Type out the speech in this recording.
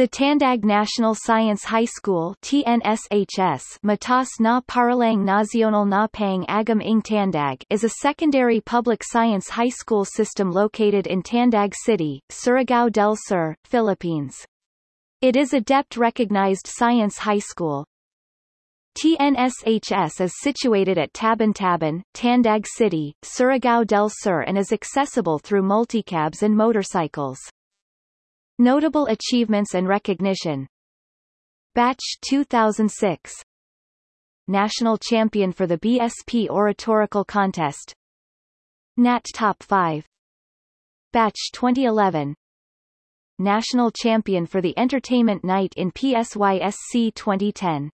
The Tandag National Science High School TNSHS Matas na Paralang Nacional na Pang Agam Ing Tandag is a secondary public science high school system located in Tandag City, Surigao del Sur, Philippines. It is a DepEd-recognized science high school. TNSHS is situated at Taban-Taban, Tandag City, Surigao del Sur and is accessible through multicabs and motorcycles. Notable achievements and recognition. Batch 2006 National Champion for the BSP Oratorical Contest. Nat Top 5 Batch 2011 National Champion for the Entertainment Night in PSYSC 2010